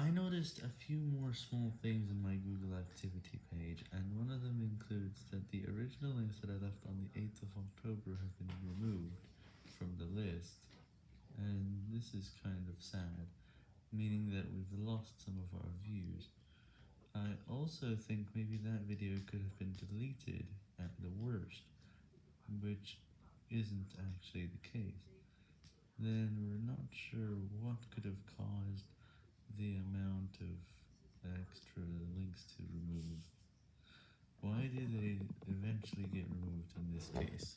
I noticed a few more small things in my Google activity page, and one of them includes that the original links that I left on the 8th of October have been removed from the list, and this is kind of sad, meaning that we've lost some of our views. I also think maybe that video could have been deleted at the worst, which isn't actually the case. Then we're not sure what could have caused the amount of extra links Did they eventually get removed in this case?